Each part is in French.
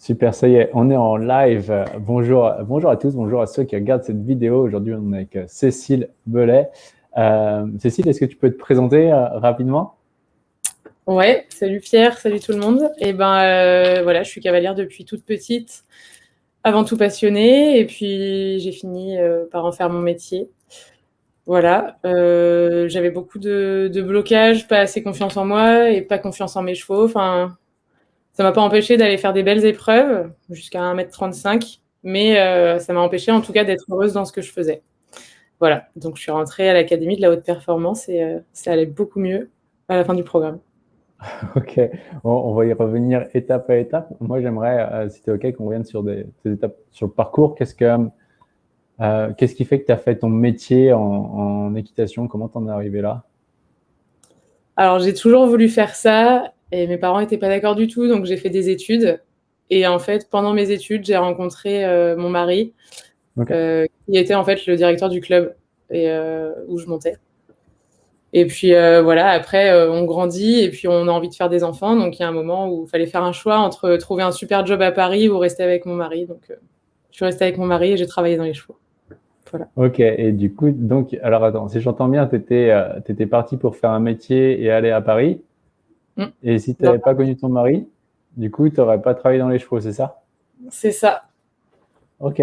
Super, ça y est, on est en live. Bonjour, à tous, bonjour à ceux qui regardent cette vidéo. Aujourd'hui, on est avec euh, Cécile Belay. Euh, Cécile, est-ce que tu peux te présenter euh, rapidement? Ouais, salut Pierre, salut tout le monde. Eh ben voilà, je suis cavalière depuis toute petite, avant tout passionnée, et puis j'ai fini par en faire mon métier. Voilà, j'avais beaucoup de, blocages, pas assez confiance en moi et pas confiance en mes chevaux. Ça m'a pas empêché d'aller faire des belles épreuves jusqu'à 1m35, mais euh, ça m'a empêché en tout cas d'être heureuse dans ce que je faisais. Voilà, donc je suis rentrée à l'Académie de la haute performance et euh, ça allait beaucoup mieux à la fin du programme. Ok, on, va y revenir étape à étape. Moi, j'aimerais, euh, si tu es OK, qu'on revienne sur des, étapes sur le parcours. Qu'est-ce que qu'est-ce qui fait que tu as fait ton métier en, en équitation? Comment tu en es arrivé là? Alors, j'ai toujours voulu faire ça et mes parents n'étaient pas d'accord du tout, donc j'ai fait des études. Et en fait, pendant mes études, j'ai rencontré euh, mon mari, euh, qui était en fait le directeur du club et, euh, où je montais. Et puis voilà, après, on grandit et puis on a envie de faire des enfants. Donc il y a un moment où il fallait faire un choix entre trouver un super job à Paris ou rester avec mon mari. Donc je suis restée avec mon mari et j'ai travaillé dans les chevaux. Voilà. Ok, et du coup, donc, alors attends, si j'entends bien, tu étais, étais parti pour faire un métier et aller à Paris. Mm. Et si tu n'avais pas connu ton mari, du coup, tu n'aurais pas travaillé dans les chevaux, c'est ça? C'est ça. Ok,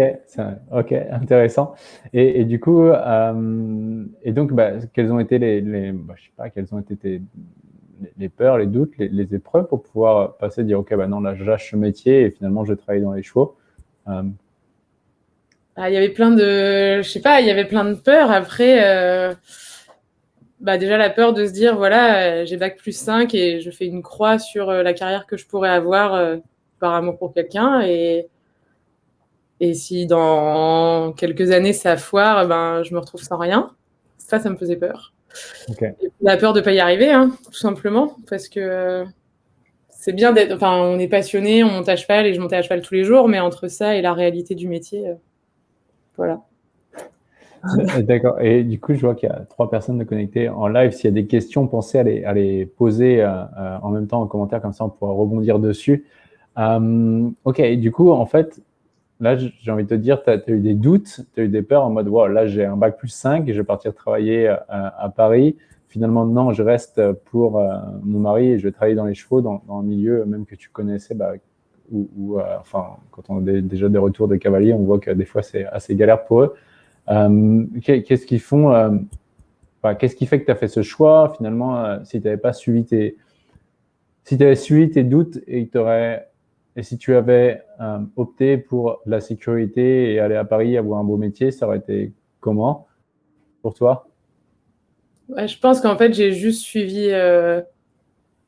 ok, intéressant. Et, du coup, euh, et donc, bah, quelles ont été les, les bah, je sais pas, quelles ont été les, peurs, les doutes, les, épreuves pour pouvoir passer, dire, ok, bah non, là, j'achète ce métier et finalement, je travaille dans les chevaux. Euh, ah, il y avait plein de, je sais pas, il y avait plein de peurs. Après, euh, bah déjà la peur de se dire voilà, euh, j'ai bac plus 5 et je fais une croix sur euh, la carrière que je pourrais avoir euh, par amour pour quelqu'un et et si dans quelques années ça foire, ben je me retrouve sans rien. Ça, ça me faisait peur. la peur de pas y arriver, hein, tout simplement, parce que c'est bien d'être. Enfin, on est passionné, on monte à cheval et je montais à cheval tous les jours, mais entre ça et la réalité du métier, voilà. D'accord. Et du coup, je vois qu'il y a trois personnes connectées en live. S'il y a des questions, pensez à les, poser euh, euh, en même temps en commentaire, comme ça on pourra rebondir dessus. Euh, ok, du coup, en fait, là, j'ai envie de te dire, tu as, eu des doutes, tu as eu des peurs en mode, wow, là, j'ai un bac plus 5 et je vais partir travailler à Paris. Finalement, non, je reste pour mon mari et je vais travailler dans les chevaux, dans, dans un milieu même que tu connaissais, bah, ou, enfin, quand on a déjà des retours de cavaliers, on voit que des fois, c'est assez galère pour eux. Euh, qu'est-ce qu'ils font euh, Qu'est-ce qui fait que tu as fait ce choix finalement euh, si tu n'avais pas suivi tes si tu avais suivi tes doutes et et si tu avais opté pour la sécurité et aller à Paris avoir un beau métier, ça aurait été comment pour toi? Je pense qu'en fait, j'ai juste suivi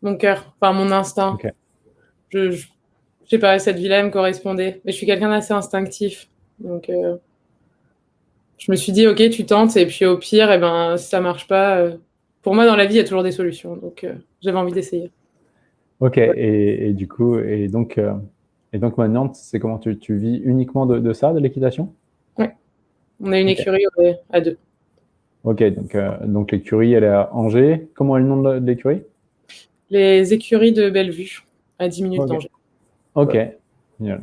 mon cœur, enfin mon instinct. Je, je, sais pas, cette vie-là me correspondait. Mais je suis quelqu'un d'assez instinctif. Donc, je me suis dit, ok, tu tentes, et puis au pire, et eh ben, si ça marche pas, euh, pour moi, dans la vie, il y a toujours des solutions. Donc, euh, j'avais envie d'essayer. Ok, et, du coup, et donc, euh, et donc maintenant, c'est comment tu, tu, vis uniquement de, ça, de l'équitation? Oui, on a une écurie à deux. Ok, donc, donc l'écurie, elle est à Angers. Comment est le nom de l'écurie? Les écuries de Bellevue, à 10 minutes d'Angers. Ok, génial.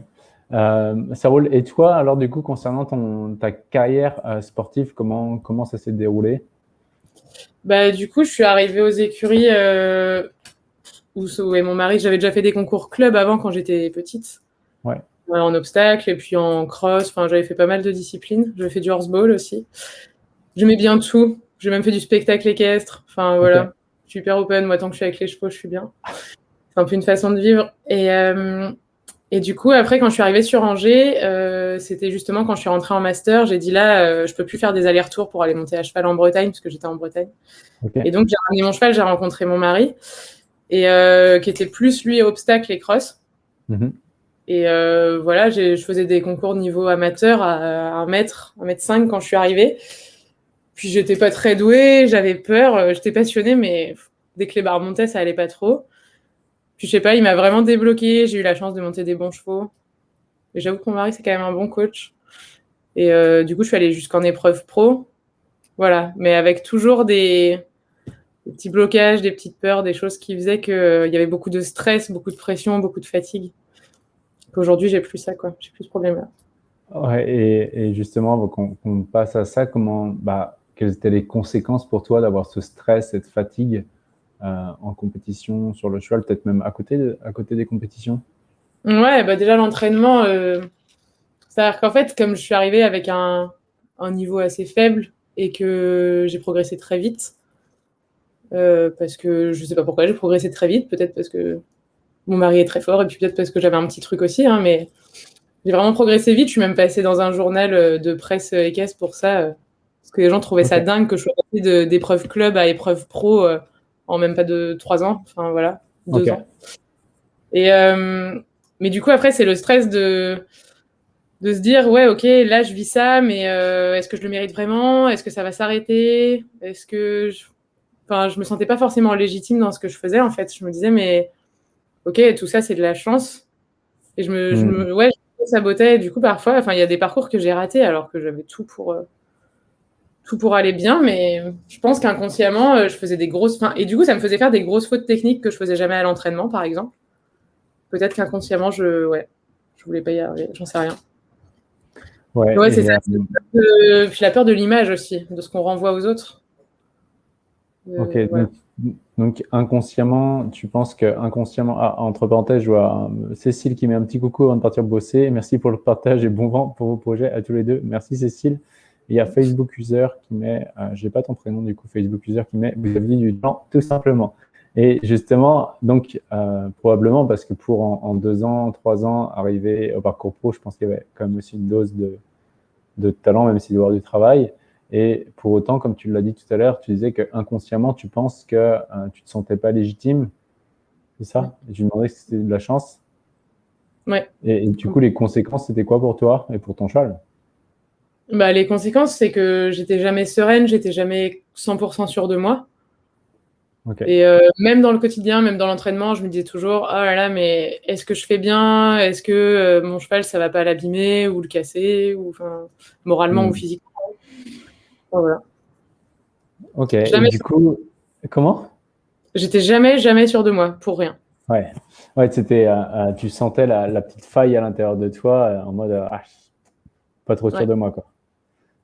Euh, ça roule. Et toi, alors du coup, concernant ton, ta carrière euh, sportive, comment, comment ça s'est déroulé? Bah, Du coup, je suis arrivée aux écuries euh, où, où mon mari, j'avais déjà fait des concours club avant quand j'étais petite. Ouais. En obstacle et puis en cross. Enfin, j'avais fait pas mal de disciplines. J'ai fait du horseball aussi. J'aimais bien tout. J'ai même fait du spectacle équestre. Enfin, voilà. Super open. Moi, tant que je suis avec les chevaux, je suis bien. C'est un peu une façon de vivre. Et, euh, et du coup, après, quand je suis arrivée sur Angers, euh, c'était justement quand je suis rentrée en master, j'ai dit là, euh, je peux plus faire des allers-retours pour aller monter à cheval en Bretagne, parce que j'étais en Bretagne. Et donc, j'ai ramené mon cheval, j'ai rencontré mon mari, et euh, qui était plus, lui, obstacle et cross. Mhm. Et euh, voilà, je faisais des concours niveau amateur à 1 mètre, 1 mètre 5 quand je suis arrivée. Puis, j'étais pas très douée, j'avais peur, j'étais passionnée, mais dès que les barres montaient, ça allait pas trop. Puis je sais pas, il m'a vraiment débloqué. J'ai eu la chance de monter des bons chevaux. J'avoue que mon mari, c'est quand même un bon coach. Et euh, du coup, je suis allée jusqu'en épreuve pro. Voilà. Mais avec toujours des, petits blocages, des petites peurs, des choses qui faisaient qu'il euh, y avait beaucoup de stress, beaucoup de pression, beaucoup de fatigue. qu'aujourd'hui, j'ai plus ça, quoi. J'ai plus ce problème-là. Et, justement, qu'on passe à ça, comment, bah, quelles étaient les conséquences pour toi d'avoir ce stress, cette fatigue? En compétition sur le cheval, peut-être même à côté, à côté des compétitions Ouais, bah déjà l'entraînement, euh, c'est-à-dire qu'en fait, comme je suis arrivée avec un, un niveau assez faible et que j'ai progressé très vite, euh, parce que je sais pas pourquoi j'ai progressé très vite, peut-être parce que mon mari est très fort et puis peut-être parce que j'avais un petit truc aussi, hein, mais j'ai vraiment progressé vite. Je suis même passée dans un journal euh, de presse équestre pour ça, euh, parce que les gens trouvaient ça dingue que je sois passée d'épreuve club à épreuve pro euh, en même pas de trois ans, enfin voilà, deux ans. Et mais du coup après c'est le stress de de se dire ouais ok là je vis ça, mais est-ce que je le mérite vraiment? Est-ce que ça va s'arrêter? Est-ce que je... enfin je me sentais pas forcément légitime dans ce que je faisais en fait. Je me disais mais ok tout ça c'est de la chance. Et je me, je hmm. me ouais, sabotais. Du coup, parfois, enfin, il y a des parcours que j'ai ratés alors que j'avais tout pour, euh, tout pour aller bien, mais je pense qu'inconsciemment, euh, je faisais des grosses. et du coup, ça me faisait faire des grosses fautes techniques que je faisais jamais à l'entraînement, par exemple. Peut-être qu'inconsciemment, je, ouais, je voulais pas y arriver, j'en sais rien. Ouais, c'est ça. puis la peur de l'image aussi, de ce qu'on renvoie aux autres. ok, donc, inconsciemment, tu penses que inconsciemment, ah, entre parenthèses, je vois euh, Cécile qui met un petit coucou avant de partir bosser. Merci pour le partage et bon vent pour vos projets à tous les deux. Merci Cécile. Il y a Facebook User qui met, euh, je n'ai pas ton prénom du coup, Facebook User qui met, vous avez dit du temps, tout simplement. Et justement, donc euh, probablement parce que pour en, deux ans, trois ans, arriver au parcours pro, je pense qu'il y avait quand même aussi une dose de, de talent, même s'il doit y avoir du travail. Et pour autant, comme tu l'as dit tout à l'heure, tu disais que inconsciemment, tu penses que euh, tu ne te sentais pas légitime. C'est ça? Et tu demandais si c'était de la chance. Ouais. Et, du coup, les conséquences, c'était quoi pour toi et pour ton cheval? Bah, Les conséquences, c'est que j'étais jamais sereine, j'étais jamais 100% sûre de moi. Et euh, même dans le quotidien, même dans l'entraînement, je me disais toujours, oh là là, mais est-ce que je fais bien? Est-ce que euh, mon cheval, ça va pas l'abîmer ou le casser ou, moralement ou hmm. physiquement voilà. Ok, et du coup, comment? J'étais jamais, jamais sûr de moi, pour rien. Ouais, ouais c'était, euh, tu sentais la, petite faille à l'intérieur de toi, en mode, ah, pas trop sûr de moi, quoi.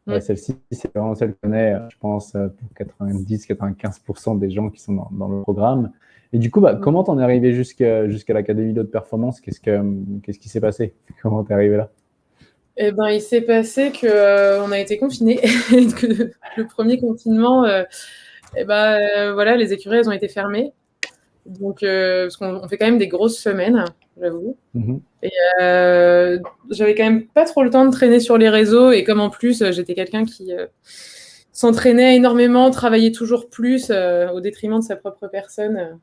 Ouais, Celle-ci, c'est vraiment celle qu'on est, je pense, pour 90-95% des gens qui sont dans, le programme. Et du coup, bah, comment t'en es arrivé jusqu'à l'Académie de performance? Qu'est-ce qu'est-ce qui s'est passé? Comment t'es arrivé là? Eh ben, il s'est passé que euh, on a été confinés, que le premier confinement, euh, eh ben, euh, voilà, les écuries elles ont été fermées. Donc, parce qu'on fait quand même des grosses semaines, j'avoue. Mhm. Et j'avais quand même pas trop le temps de traîner sur les réseaux. Et comme en plus, j'étais quelqu'un qui s'entraînait énormément, travaillait toujours plus au détriment de sa propre personne,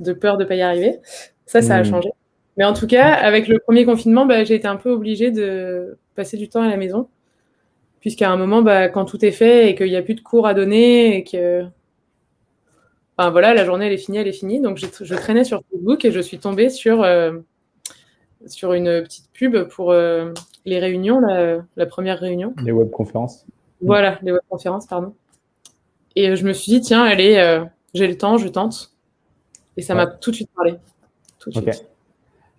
de peur de pas y arriver. Ça, ça a mhm. changé. Mais en tout cas, avec le premier confinement, bah, j'ai été un peu obligée de passer du temps à la maison. Puisqu'à un moment, bah, quand tout est fait et qu'il n'y a plus de cours à donner et que. Enfin voilà, la journée elle est finie, elle est finie. Donc je, traînais sur Facebook et je suis tombée sur, euh, sur une petite pub pour euh, les réunions, la, première réunion. Les webconférences. Voilà, les webconférences, pardon. Et je me suis dit, tiens, allez, euh, j'ai le temps, je tente. Et ça m'a tout de suite parlé. Tout de suite.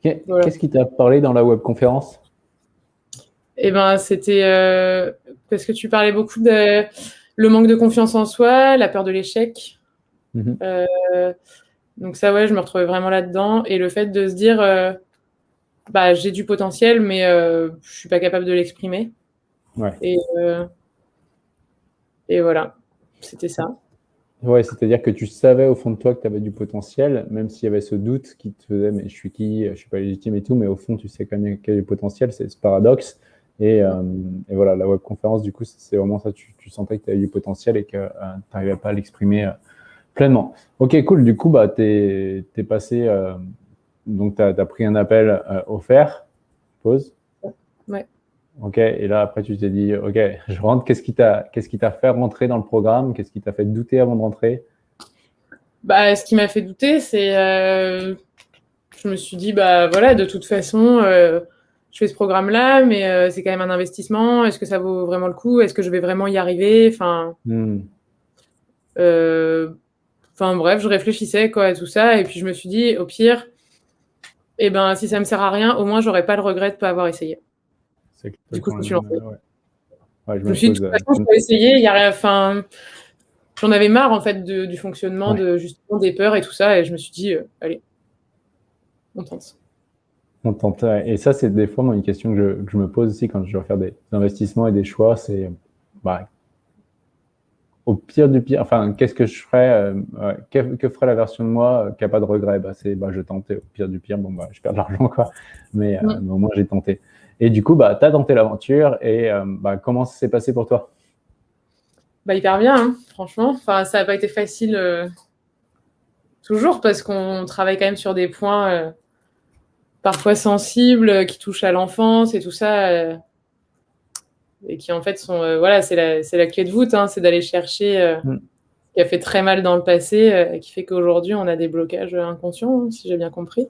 Qu'est-ce qui t'a parlé dans la webconférence? Eh ben, c'était euh, parce que tu parlais beaucoup de le manque de confiance en soi, la peur de l'échec. Mhm. Euh, donc ça, ouais, je me retrouvais vraiment là-dedans. Et le fait de se dire, euh, bah, j'ai du potentiel, mais je suis pas capable de l'exprimer. Et, et voilà, c'était ça. Ouais, c'est-à-dire que tu savais au fond de toi que tu avais du potentiel, même s'il y avait ce doute qui te faisait, mais je suis qui, je suis pas légitime et tout, mais au fond, tu sais quand même qu'il y a du potentiel, c'est ce paradoxe. Et, euh, et, voilà, la webconférence, du coup, c'est vraiment ça, tu, tu, sentais que tu avais du potentiel et que euh, tu n'arrivais pas à l'exprimer euh, pleinement. Ok, cool, du coup, bah, tu es, es, passé, donc tu as, as, pris un appel offert, pause. Ouais. Ok, et là après tu t'es dit, ok, je rentre. Qu'est-ce qui t'a, qu'est-ce qui t'a fait rentrer dans le programme? Qu'est-ce qui t'a fait douter avant de rentrer? Bah, ce qui m'a fait douter, c'est, euh, je me suis dit, bah voilà, de toute façon, euh, je fais ce programme-là, mais euh, c'est quand même un investissement. Est-ce que ça vaut vraiment le coup? Est-ce que je vais vraiment y arriver? Enfin, hmm. Enfin bref, je réfléchissais quoi à tout ça, et puis je me suis dit, au pire, et ben, si ça me sert à rien, au moins, j'aurais pas le regret de pas avoir essayé. Du coup, je me suis lancée. Ouais. je, me suis dit, de toute façon, je peux essayer. Il y a rien, enfin, j'en avais marre en fait du fonctionnement de justement des peurs et tout ça, et je me suis dit, euh, allez, on tente. On tente. Et ça, c'est des fois une question que je, me pose aussi quand je dois faire des investissements et des choix. C'est bah, au pire du pire, enfin, qu'est-ce que je ferais euh, que, ferait la version de moi euh, qui n'a pas de regret bah, C'est bah, je tentais. Au pire du pire, bon, bah, je perds de l'argent, quoi. Mais, mais, au moins, j'ai tenté. Et du coup, bah, tu as tenté l'aventure. Et bah, comment ça s'est passé pour toi? Bah, hyper bien, hein, franchement. Enfin, ça n'a pas été facile euh, toujours parce qu'on travaille quand même sur des points euh, parfois sensibles euh, qui touchent à l'enfance et tout ça. Et qui en fait sont. voilà, c'est la, la, clé de voûte, hein, c'est d'aller chercher mm. ce qui a fait très mal dans le passé et qui fait qu'aujourd'hui on a des blocages inconscients, hein, si j'ai bien compris.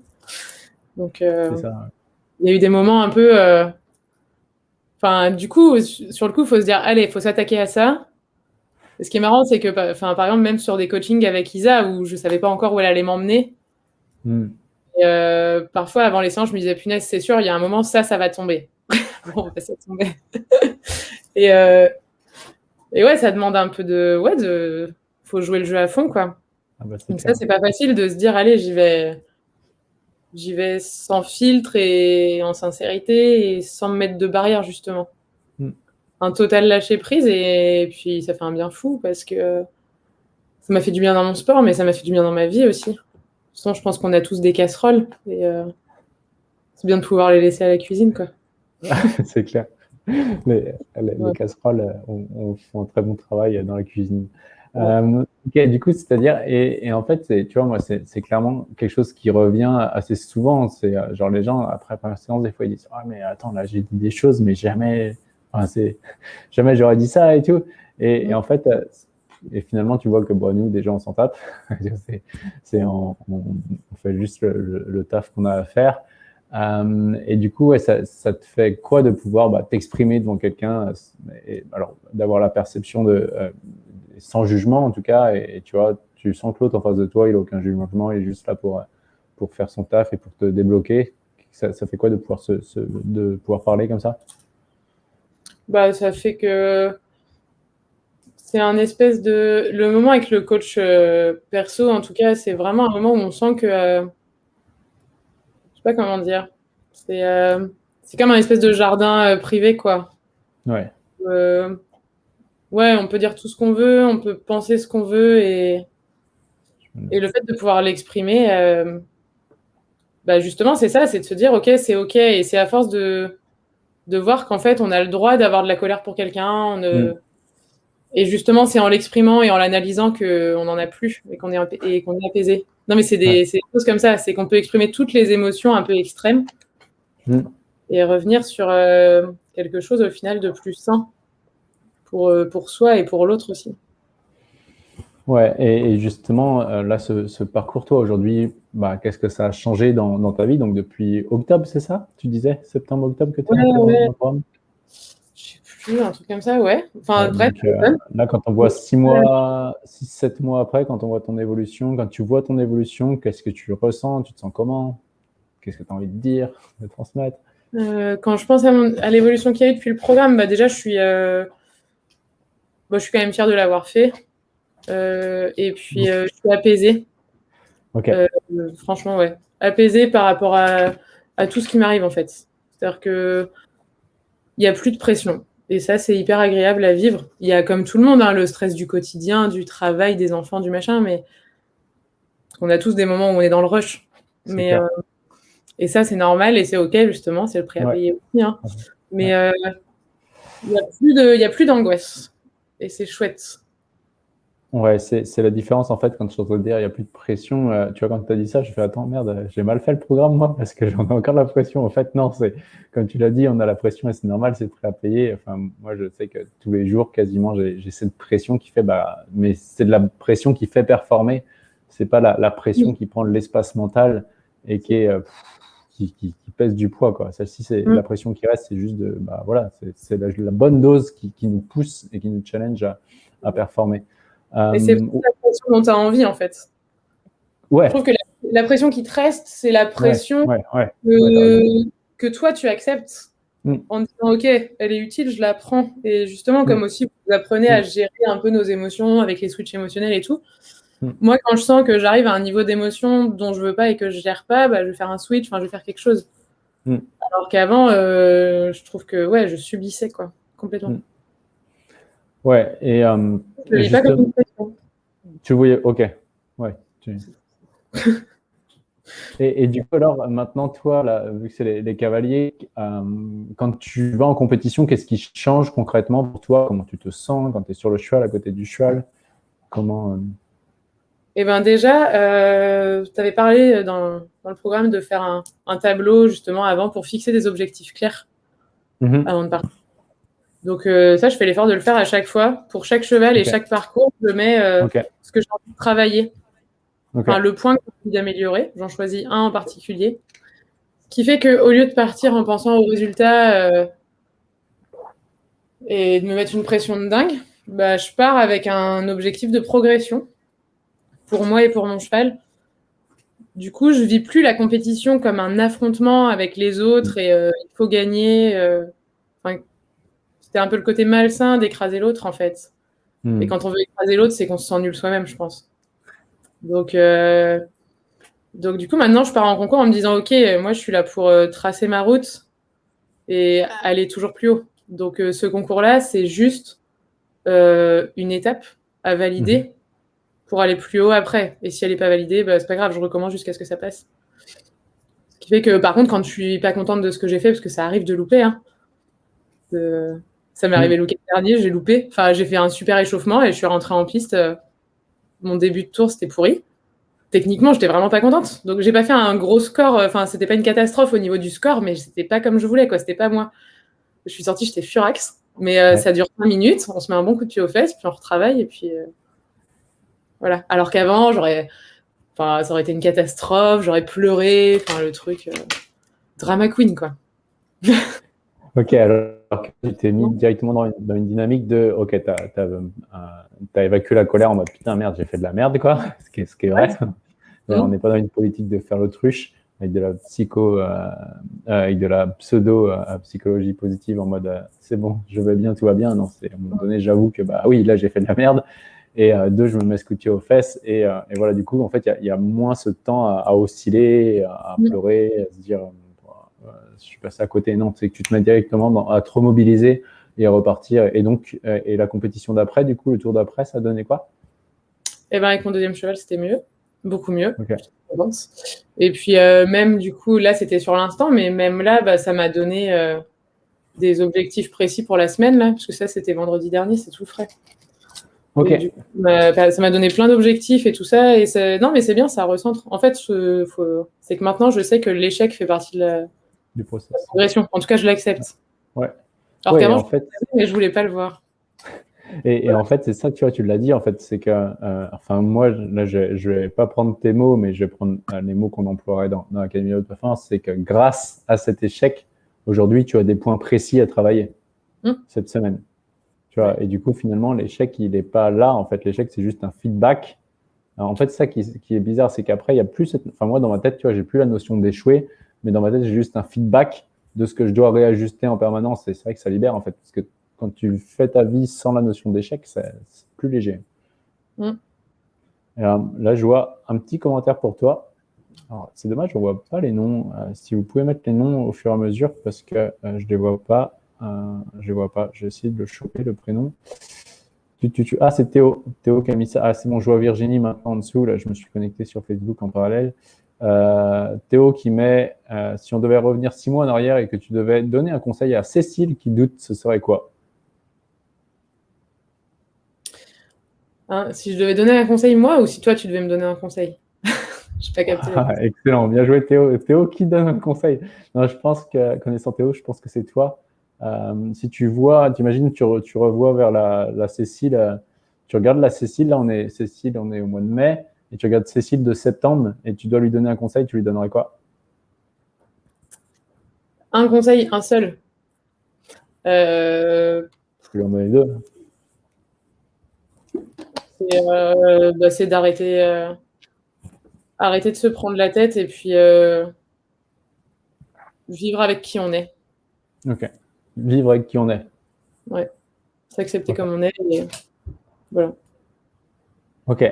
Donc, il y a eu des moments un peu. Enfin, du coup, sur le coup, il faut se dire allez, il faut s'attaquer à ça ce qui est marrant, c'est que, enfin, par exemple, même sur des coachings avec Isa, où je ne savais pas encore où elle allait m'emmener, euh, parfois, avant les séances, je me disais, punaise, c'est sûr, il y a un moment, ça, ça va tomber. Bon, ça tomber. et, euh, et ouais, ça demande un peu de. Ouais, de. Faut jouer le jeu à fond, quoi. Ah bah, Donc, ça, c'est pas facile de se dire, allez, j'y vais. J'y vais sans filtre et en sincérité et sans me mettre de barrière, justement un total lâcher prise et puis ça fait un bien fou parce que ça m'a fait du bien dans mon sport, mais ça m'a fait du bien dans ma vie aussi. Sinon, je pense qu'on a tous des casseroles et euh, c'est bien de pouvoir les laisser à la cuisine, quoi. c'est clair. Les, casseroles on, fait un très bon travail dans la cuisine. Euh, du coup, c'est-à-dire, et, en fait, tu vois, moi, c'est clairement quelque chose qui revient assez souvent. C'est euh, genre les gens, après la séance, des fois, ils disent Ah, mais attends, là, j'ai dit des choses, mais jamais, c'est jamais j'aurais dit ça et tout. Et, en fait, euh, et finalement, tu vois que bon, nous, déjà, on s'en tape. c'est, on, fait juste le, taf qu'on a à faire. Euh, et du coup, ça, te fait quoi de pouvoir bah, t'exprimer devant quelqu'un Alors, d'avoir la perception de euh, sans jugement en tout cas, et, tu vois, tu sens que l'autre en face de toi, il n'a aucun jugement, il est juste là pour pour faire son taf et pour te débloquer. Ça, fait quoi de pouvoir se, de pouvoir parler comme ça? Bah, ça fait que c'est un espèce de. Le moment avec le coach euh, perso, en tout cas, c'est vraiment un moment où on sent que. Euh, pas comment dire. C'est euh, comme un espèce de jardin privé, quoi. Ouais. ouais, on peut dire tout ce qu'on veut, on peut penser ce qu'on veut et. Et le fait de pouvoir l'exprimer, bah justement, c'est ça, c'est de se dire, OK, c'est OK. Et c'est à force de, de voir qu'en fait, on a le droit d'avoir de la colère pour quelqu'un. Mm. Et justement, c'est en l'exprimant et en l'analysant qu'on n'en a plus et qu'on est, et qu'on est apaisé. Non, mais c'est des, choses comme ça. C'est qu'on peut exprimer toutes les émotions un peu extrêmes mm. et revenir sur euh, quelque chose au final de plus sain pour, euh, pour soi et pour l'autre aussi. Ouais, et, justement, euh, là, ce, parcours, toi, aujourd'hui, bah, qu'est-ce que ça a changé dans, ta vie? Donc, depuis octobre, c'est ça? Tu disais septembre-octobre que tu es ouais, dans sais plus, un truc comme ça, ouais. Enfin, bref. Euh, là, quand on voit six mois, six, sept mois après, quand on voit ton évolution, quand tu vois ton évolution, qu'est-ce que tu ressens? Tu te sens comment? Qu'est-ce que tu as envie de dire, de transmettre? Euh, Quand je pense à, l'évolution qu'il y a eu depuis le programme, bah, déjà, je suis, bah, je suis quand même fière de l'avoir fait. Euh, et puis, euh, je suis apaisée. Euh, franchement, ouais. Apaisée par rapport à, à tout ce qui m'arrive, en fait. C'est-à-dire que il n'y a plus de pression. Et ça, c'est hyper agréable à vivre. Il y a, comme tout le monde, hein, le stress du quotidien, du travail, des enfants, du machin, mais on a tous des moments où on est dans le rush. Mais, et ça, c'est normal et c'est OK, justement, c'est le prix à payer aussi. Hein. Mais il n'y a plus d'angoisse. Et c'est chouette. Ouais, c'est la différence en fait quand je suis en train de dire il n'y a plus de pression. Euh, tu vois, quand tu as dit ça, je fais attends, merde, j'ai mal fait le programme moi parce que j'en ai encore la pression. En fait, non, c'est comme tu l'as dit, on a la pression et c'est normal, c'est prêt à payer. Enfin, moi, je sais que tous les jours, quasiment, j'ai cette pression qui fait, bah, mais c'est de la pression qui fait performer. C'est pas la, la, pression qui prend l'espace mental et qui est. Euh, qui, qui, qui, pèse du poids. Quoi. Celle-ci, c'est mm. la pression qui reste, c'est juste de, bah, voilà, c'est la, la, bonne dose qui, qui, nous pousse et qui nous challenge à, à performer. Et c'est euh, la pression dont tu as envie, en fait. Ouais. Je trouve que la la pression qui te reste, c'est la pression que, toi, tu acceptes mm. en disant, OK, elle est utile, je la prends. Et justement, comme mm. aussi, vous apprenez à mm. gérer un peu nos émotions avec les switches émotionnels et tout. Moi, quand je sens que j'arrive à un niveau d'émotion dont je veux pas et que je gère pas, bah, je vais faire un switch, enfin, je vais faire quelque chose. Alors qu'avant, euh, je trouve que ouais, je subissais quoi, complètement. Ouais, et. Euh, je pas comme Tu voyais, ok. Ouais. et, du coup, alors, maintenant, toi, là, vu que c'est les, cavaliers, euh, quand tu vas en compétition, qu'est-ce qui change concrètement pour toi? Comment tu te sens quand tu es sur le cheval, à côté du cheval? Comment. Euh? Eh bien, déjà, euh, tu avais parlé dans, le programme de faire un, tableau, justement, avant pour fixer des objectifs clairs mm-hmm. avant de partir. Donc, ça, je fais l'effort de le faire à chaque fois. Pour chaque cheval et chaque parcours, je mets ce que j'ai envie de travailler le point que j'ai envie d'améliorer, j'en choisis un en particulier, qui fait qu'au lieu de partir en pensant au résultat euh, et de me mettre une pression de dingue, bah, je pars avec un objectif de progression pour moi et pour mon cheval. Du coup, je vis plus la compétition comme un affrontement avec les autres et euh, il faut gagner. Euh, c'était un peu le côté malsain d'écraser l'autre en fait. Hmm. Et quand on veut écraser l'autre, c'est qu'on se sent nul soi-même, je pense. Donc, euh, donc, du coup, maintenant, je pars en concours en me disant, OK, moi, je suis là pour euh, tracer ma route et aller toujours plus haut. Donc, euh, ce concours-là, c'est juste une étape à valider mhm. pour aller plus haut après. Et si elle n'est pas validée, bah, c'est pas grave, je recommence jusqu'à ce que ça passe. Ce qui fait que, par contre, quand je suis pas contente de ce que j'ai fait, parce que ça arrive de louper, hein, ça m'est arrivé le week dernier, j'ai loupé. Enfin, j'ai fait un super échauffement et je suis rentrée en piste mon début de tour, c'était pourri. Techniquement, j'étais vraiment pas contente. Donc, j'ai pas fait un gros score. Euh, enfin, c'était pas une catastrophe au niveau du score, mais c'était pas comme je voulais, quoi. C'était pas moi. Je suis sortie, j'étais furax. Mais euh, ça dure 5 minutes. On se met un bon coup de pied aux fesses, puis on retravaille, et puis euh, voilà. Alors qu'avant, j'aurais. Enfin, ça aurait été une catastrophe, j'aurais pleuré, enfin, le truc. drama queen, quoi. ok, alors tu t'es mis directement dans une, dynamique de OK, tu as, évacué la colère en mode putain, merde, j'ai fait de la merde, quoi. Ce qui est, ce qui est vrai. On n'est pas dans une politique de faire l'autruche avec de la psycho, euh, euh, avec de la pseudo euh, psychologie positive en mode c'est bon, je vais bien, tout va bien. Non, c'est à un moment donné, j'avoue que bah oui, là j'ai fait de la merde. Et deux, je me mets coup aux fesses. Et, et, voilà, du coup, en fait, il y, a moins ce temps à, osciller, à, pleurer, à se dire je suis passé à côté. Non, c'est que tu te mets directement à trop mobiliser et à repartir. Et donc, euh, et la compétition d'après, du coup, le tour d'après, ça donnait quoi? Eh bien, avec mon deuxième cheval, c'était mieux, beaucoup mieux. Et puis, euh, même du coup, là, c'était sur l'instant, mais même là, bah, ça m'a donné euh, des objectifs précis pour la semaine, là, parce que ça, c'était vendredi dernier, c'est tout frais. Ok. Bah, ça m'a donné plein d'objectifs et tout ça. Et non, mais c'est bien, ça recentre. En fait, c'est que maintenant, je sais que l'échec fait partie de la, du process. progression. En tout cas, je l'accepte. Ouais. Alors qu'avant, en fait... mais je voulais pas le voir. Et, en fait, c'est ça, tu vois, tu l'as dit, en fait, c'est que, euh, enfin, moi, là, je, ne vais pas prendre tes mots, mais je vais prendre euh, les mots qu'on emploierait dans, dans l'Académie de Performance, c'est que grâce à cet échec, aujourd'hui, tu as des points précis à travailler hum. cette semaine. Tu vois, et du coup, finalement, l'échec, il n'est pas là. En fait, l'échec, c'est juste un feedback. en fait, ça qui, qui est bizarre, c'est qu'après, il y a plus cette, enfin, moi, dans ma tête, tu vois, j'ai plus la notion d'échouer mais dans ma tête, j'ai juste un feedback de ce que je dois réajuster en permanence. Et c'est vrai que ça libère, en fait, parce que quand tu fais ta vie sans la notion d'échec, c'est plus léger. Mm. là, je vois un petit commentaire pour toi. C'est dommage, je ne vois pas les noms. Euh, si vous pouvez mettre les noms au fur et à mesure, parce que euh, je ne les vois pas. Euh, je les vois pas. J'ai essayé de le choper, le prénom. Ah, c'est Théo. Théo qui a mis ça. Ah, c'est bon, je vois Virginie maintenant en dessous. Là, je me suis connecté sur Facebook en parallèle. Euh, Théo qui met euh, si on devait revenir six mois en arrière et que tu devais donner un conseil à Cécile qui doute, ce serait quoi? Hein, Si je devais donner un conseil moi ou si toi tu devais me donner un conseil? Je pas capté. Ah, excellent, bien joué Théo. Théo qui donne un conseil? Non, je pense que connaissant Théo, je pense que c'est toi. Euh, si tu vois, tu imagines, tu, tu revois vers la, la Cécile, tu regardes la Cécile, là on est Cécile, on est au mois de mai et tu regardes Cécile de septembre et tu dois lui donner un conseil, tu lui donnerais quoi? Un conseil, un seul. Euh... Je lui en donner deux. C'est euh, bah, d'arrêter euh, arrêter de se prendre la tête et puis vivre avec qui on est. Ok. Vivre avec qui on est. Ouais. S'accepter comme on est. Et... Voilà. Ok.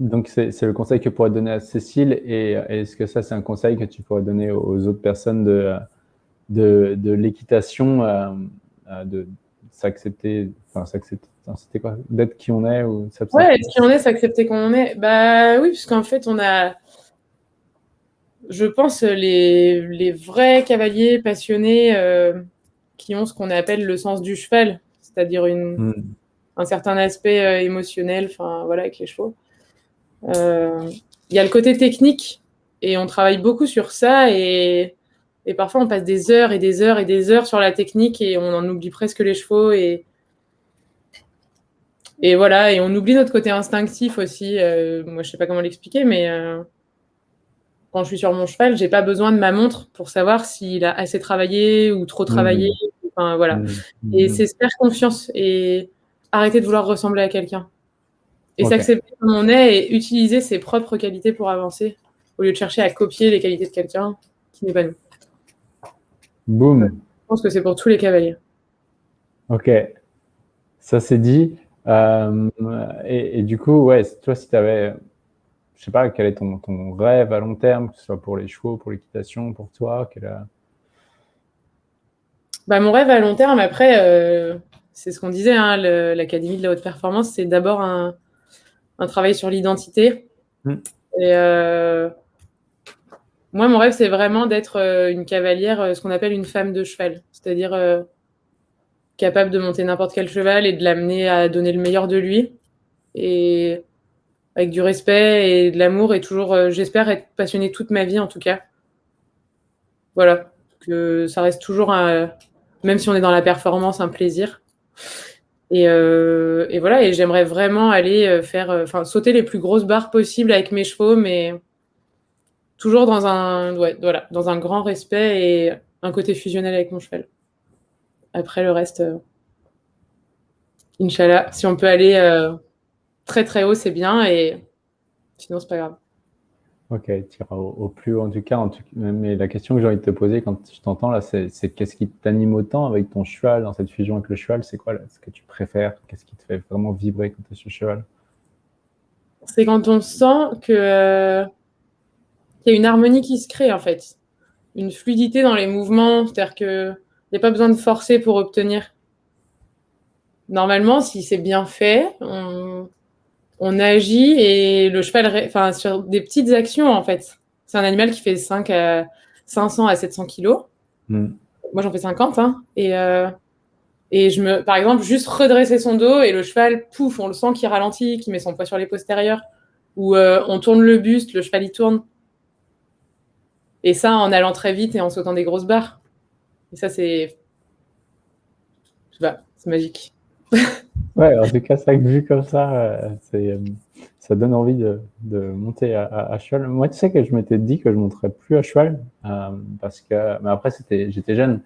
Donc, c'est le conseil que tu pourrais donner à Cécile. Et est-ce que ça, c'est un conseil que tu pourrais donner aux autres personnes de, de, de l'équitation, euh, euh, de s'accepter, enfin, s'accepter, c'était quoi? D'être qui on est ou Ouais, être qui on est, s'accepter comme on est. Bah oui, puisqu'en fait, on a, je pense, les, les vrais cavaliers passionnés euh, qui ont ce qu'on appelle le sens du cheval, c'est-à-dire une, hmm. un certain aspect émotionnel, enfin voilà, avec les chevaux. Il y a le côté technique et on travaille beaucoup sur ça et et parfois, on passe des heures et des heures et des heures sur la technique et on en oublie presque les chevaux. Et, et voilà, et on oublie notre côté instinctif aussi. Euh, moi, je sais pas comment l'expliquer, mais euh, quand je suis sur mon cheval, j'ai pas besoin de ma montre pour savoir s'il a assez travaillé ou trop travaillé. Mmh. Enfin, voilà. Mmh. Et mmh. c'est se faire confiance et arrêter de vouloir ressembler à quelqu'un. Et s'accepter comme on est et utiliser ses propres qualités pour avancer au lieu de chercher à copier les qualités de quelqu'un qui n'est pas nous. Boum. Je pense que c'est pour tous les cavaliers. Ok. Ça c'est dit. Euh, et, du coup, ouais, toi, si tu avais, je sais pas, quel est ton, ton, rêve à long terme, que ce soit pour les chevaux, pour l'équitation, pour toi quel bah, Mon rêve à long terme, après, euh, c'est ce qu'on disait, hein, l'Académie de la haute performance, c'est d'abord un, un, travail sur l'identité. Hmm. Et euh, moi, mon rêve, c'est vraiment d'être euh, une cavalière, euh, ce qu'on appelle une femme de cheval, c'est-à-dire euh, capable de monter n'importe quel cheval et de l'amener à donner le meilleur de lui, et avec du respect et de l'amour, et toujours, j'espère être passionnée toute ma vie en tout cas. Voilà, que ça reste toujours, même si on est dans la performance, un plaisir. Et, et voilà, et j'aimerais vraiment aller faire, enfin, sauter les plus grosses barres possibles avec mes chevaux, mais toujours dans un, voilà, dans un grand respect et un côté fusionnel avec mon cheval. Après, le reste, euh, Inch'Allah, si on peut aller euh, très très haut, c'est bien, et sinon, c'est pas grave. Ok, tu iras au, plus haut en tout cas. mais la question que j'ai envie de te poser quand je t'entends là, c'est qu'est-ce qui t'anime autant avec ton cheval, dans cette fusion avec le cheval? C'est quoi ce que tu préfères? Qu'est-ce qui te fait vraiment vibrer quand tu es sur le cheval? C'est quand on sent que euh, il y a une harmonie qui se crée en fait, une fluidité dans les mouvements, c'est-à-dire qu'il n'y a pas besoin de forcer pour obtenir. Normalement, si c'est bien fait, on, agit et le cheval, enfin, sur des petites actions en fait. C'est un animal qui fait 5 à 500 à 700 kilos. Hmm. Moi, j'en fais 50. Hein, et, euh, et je me, par exemple, juste redresser son dos et le cheval, pouf, on le sent qui ralentit, qui met son poids sur les postérieurs. Ou euh, on tourne le buste, le cheval y tourne. Et ça, en allant très vite et en sautant des grosses barres. Et ça, c'est. Je sais pas, c'est magique. ouais, en tout cas, ça vu comme ça, euh, euh, ça donne envie de, monter à, cheval. Moi, tu sais que je m'étais dit que je monterais plus à cheval euh, parce que. Mais après, j'étais jeune.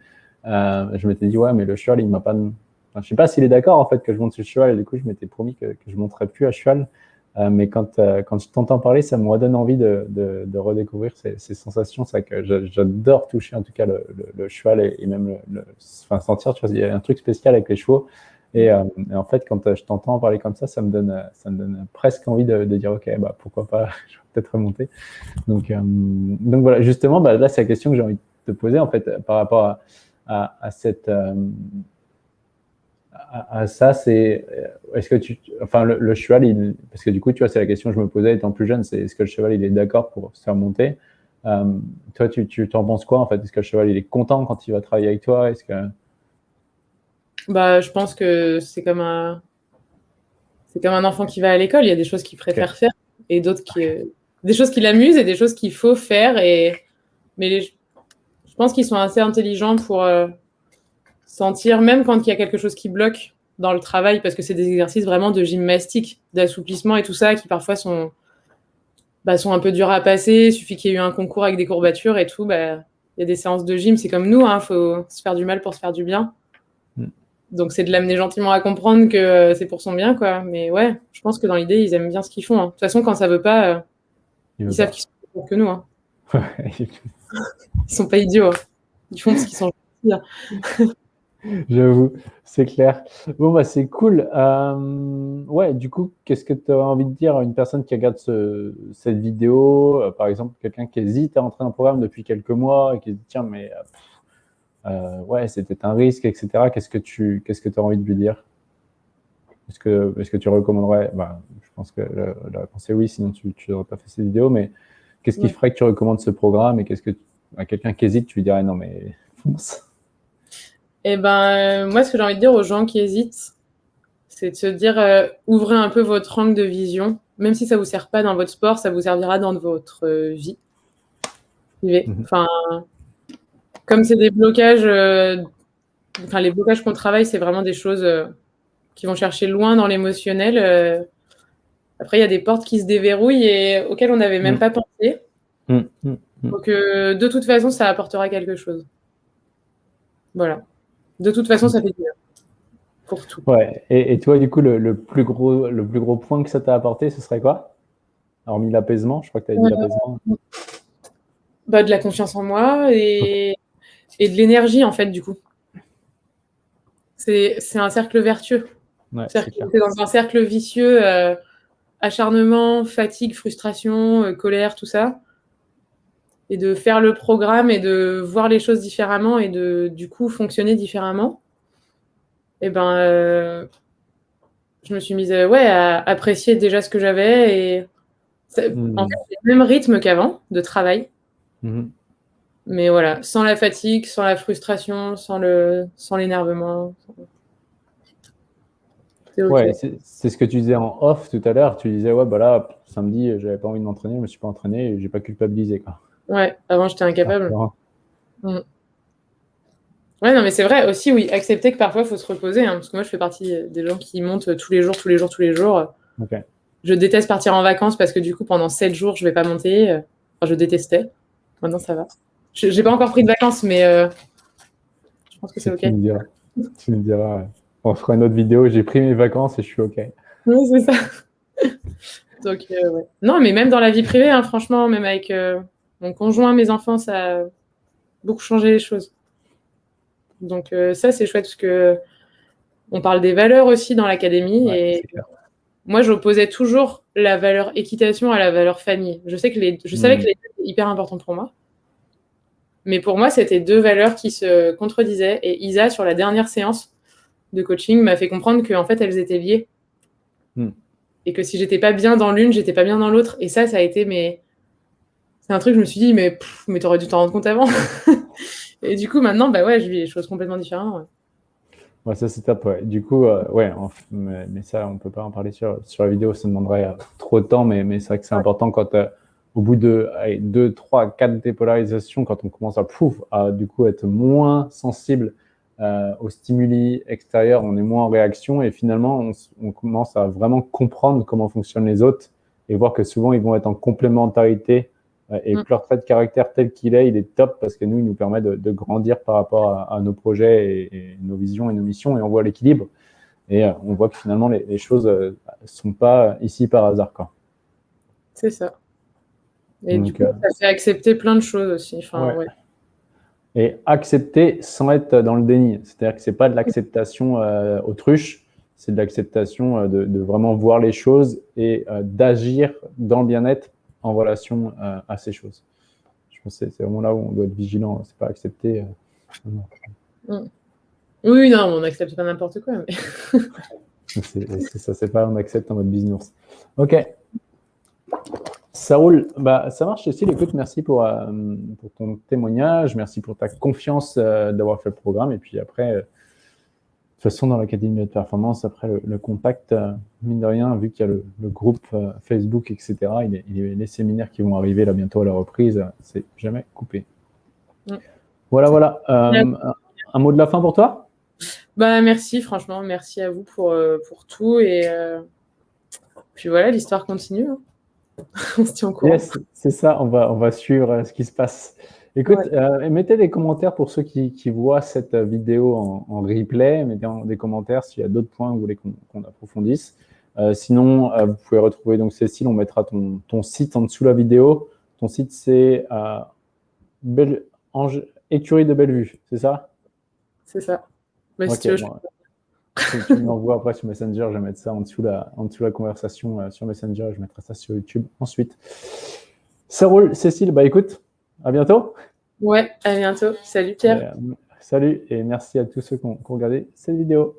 je m'étais dit, ouais, mais le cheval, il m'a pas. Enfin, je sais pas s'il est d'accord en fait que je monte sur cheval et du coup, je m'étais promis que, je monterais plus à cheval. Mais quand, quand je t'entends parler, ça me redonne envie de, de, de redécouvrir ces, sensations. C'est que j'adore toucher en tout cas le, le, cheval et, même le, enfin, sentir, tu vois, il y a un truc spécial avec les chevaux. Et, euh, en fait, quand je t'entends parler comme ça, ça me donne, ça me donne presque envie de, dire, OK, bah, pourquoi pas, je vais peut-être remonter. Donc, donc voilà, justement, bah, là, c'est la question que j'ai envie de te poser, en fait, par rapport à, ça, c'est euh, est-ce que tu, enfin le, cheval, parce que du coup, tu vois, c'est la question que je me posais étant plus jeune, c'est est-ce que le cheval, il est d'accord pour se faire monter? Euh, Toi, tu, tu t'en penses quoi en fait? Est-ce que le cheval, il est content quand il va travailler avec toi? Est-ce que bah, je pense que c'est comme un, c'est comme un enfant qui va à l'école. Il y a des choses qu'il préfère faire et d'autres qui, des choses qui l'amusent et des choses qu'il faut faire. Et mais je pense qu'ils sont assez intelligents pour euh, sentir, même quand il y a quelque chose qui bloque dans le travail, parce que c'est des exercices vraiment de gymnastique, d'assouplissement et tout ça, qui parfois sont, bah, sont un peu durs à passer. Il suffit qu'il y ait eu un concours avec des courbatures et tout. Bah, il y a des séances de gym, c'est comme nous, il hein, faut se faire du mal pour se faire du bien. Donc c'est de l'amener gentiment à comprendre que euh, c'est pour son bien, quoi. Mais ouais, je pense que dans l'idée, ils aiment bien ce qu'ils font. Hein. De toute façon, quand ça veut pas, euh, ils, savent qu'ils sont que nous. Hein. Ils sont pas idiots. Hein. Ils font ce qu'ils sont gentils. Hein. J'avoue, c'est clair. Bon, bah, c'est cool. Euh, ouais, du coup, qu'est-ce que tu as envie de dire à une personne qui regarde cette vidéo? Euh, Par exemple, quelqu'un qui hésite à entrer dans le programme depuis quelques mois et qui se dit, tiens, mais euh, ouais, c'était un risque, etc. Qu'est-ce que tu qu'est-ce que as envie de lui dire? Est-ce que, est que tu recommanderais bah, Je pense que la, réponse est oui, sinon tu n'aurais pas fait cette vidéo, mais qu'est-ce qui ferait que tu recommandes ce programme et qu'est-ce que à quelqu'un qui hésite, tu lui dirais non, mais fonce eh ben, euh, moi, ce que j'ai envie de dire aux gens qui hésitent, c'est de se dire, euh, ouvrez un peu votre angle de vision. Même si ça ne vous sert pas dans votre sport, ça vous servira dans votre euh, vie. Mhm. Enfin, comme c'est des blocages, enfin, les blocages qu'on travaille, c'est vraiment des choses qui vont chercher loin dans l'émotionnel. après, il y a des portes qui se déverrouillent et auxquelles on n'avait même mhm. pas pensé. Mhm. Donc, de toute façon, ça apportera quelque chose. Voilà. De toute façon, ça fait bien. Pour tout. Ouais. Et, toi, du coup, le, plus gros, le plus gros point que ça t'a apporté, ce serait quoi? Hormis l'apaisement, je crois que tu as dit l'apaisement. Bah, de la confiance en moi et, et de l'énergie, en fait, du coup. C'est un cercle vertueux. c'est dans un cercle vicieux, euh, acharnement, fatigue, frustration, euh, colère, tout ça et de faire le programme et de voir les choses différemment et de du coup fonctionner différemment, et eh ben euh, je me suis mise ouais, à apprécier déjà ce que j'avais et mmh. en fait, le même rythme qu'avant de travail. Mmh. Mais voilà, sans la fatigue, sans la frustration, sans le sans l'énervement. Ouais, c'est ce que tu disais en off tout à l'heure. Tu disais, ouais, bah là, samedi, j'avais pas envie de m'entraîner, je me suis pas entraîné et j'ai pas culpabilisé. Quoi. Ouais, avant j'étais incapable. Mm. Ouais, non, mais c'est vrai aussi, oui, accepter que parfois il faut se reposer. Hein, parce que moi, je fais partie des gens qui montent tous les jours, tous les jours, tous les jours. Je déteste partir en vacances parce que du coup, pendant 7 jours, je vais pas monter. Enfin, je détestais. Maintenant, ça va. J'ai pas encore pris de vacances, mais euh, je pense que c'est OK. Tu me diras. On fera une autre vidéo. J'ai pris mes vacances et je suis OK. Oui, c'est ça. Donc, euh, ouais. Non, mais même dans la vie privée, hein, franchement, même avec. Euh, mon conjoint, mes enfants, ça a beaucoup changé les choses. Donc ça, c'est chouette parce que on parle des valeurs aussi dans l'académie et moi, j'opposais toujours la valeur équitation à la valeur famille. Je sais que les, je savais hmm. que les deux étaient hyper importants pour moi, mais pour moi, c'était deux valeurs qui se contredisaient. Et Isa, sur la dernière séance de coaching, m'a fait comprendre qu'en fait, elles étaient liées. Hmm. Et que si j'étais pas bien dans l'une, j'étais pas bien dans l'autre. Et ça, ça a été mes, c'est un truc, je me suis dit, mais, mais t'aurais dû t'en rendre compte avant. et du coup, maintenant, bah ouais, je vis les choses complètement différemment. Ouais. ça c'est top. Ouais. Du coup, euh, ouais, mais, ça, on peut pas en parler sur, sur la vidéo, ça demanderait euh, trop de temps, mais, mais c'est vrai que c'est important quand, euh, au bout de 2, 3, 4 dépolarisations, quand on commence à, pouf, à du coup être moins sensible aux stimuli extérieurs, on est moins en réaction et finalement, on, on, commence à vraiment comprendre comment fonctionnent les autres et voir que souvent, ils vont être en complémentarité et mm. leur trait de caractère tel qu'il est, il est top parce que nous, il nous permet de, grandir par rapport à, nos projets et, nos visions et nos missions et on voit l'équilibre. Et euh, on voit que finalement, les, choses ne euh, sont pas ici par hasard. C'est ça. Et du coup, euh, ça fait accepter plein de choses aussi. Enfin, Et accepter sans être dans le déni. C'est-à-dire que ce n'est pas de l'acceptation autruche, c'est de l'acceptation de, de, vraiment voir les choses et d'agir dans le bien-être en relation euh, à ces choses. Je pense que c'est vraiment là où on doit être vigilant, c'est pas accepter. Euh, mm. Oui, non, on n'accepte pas n'importe quoi. Mais... c'est ça, c'est pas on accepte en mode business. Ok. Ça roule. Bah, ça marche, Cécile. Écoute, merci pour, euh, pour ton témoignage. Merci pour ta confiance d'avoir fait le programme. Et puis après, toute façon, dans l'Académie de performance, après le, contact, euh, mine de rien, vu qu'il y a le, groupe euh, Facebook, etc., il, y a les séminaires qui vont arriver là bientôt à la reprise, c'est jamais coupé. Voilà, voilà. Euh, un mot de la fin pour toi? Bah, Merci, franchement, merci à vous pour, pour tout. Et puis voilà, l'histoire continue. Hein. On se tient au courant. c'est ça, on va, on va suivre ce qui se passe. Écoute, euh, mettez des commentaires pour ceux qui, voient cette vidéo en, replay. Mettez des commentaires s'il y a d'autres points que vous voulez qu'on approfondisse. Euh, sinon, euh, vous pouvez retrouver donc Cécile, on mettra ton, ton, site en dessous de la vidéo, ton site, c'est. Écurie de Bellevue, c'est ça? C'est ça. Mais si tu veux, tu m'envoies après sur Messenger, je vais mettre ça en dessous la, en dessous la conversation euh, sur Messenger, je mettrai ça sur YouTube ensuite. Ça roule, Cécile, bah écoute, à bientôt. Ouais, à bientôt. Salut Pierre. Euh, salut et merci à tous ceux qui ont regardé cette vidéo.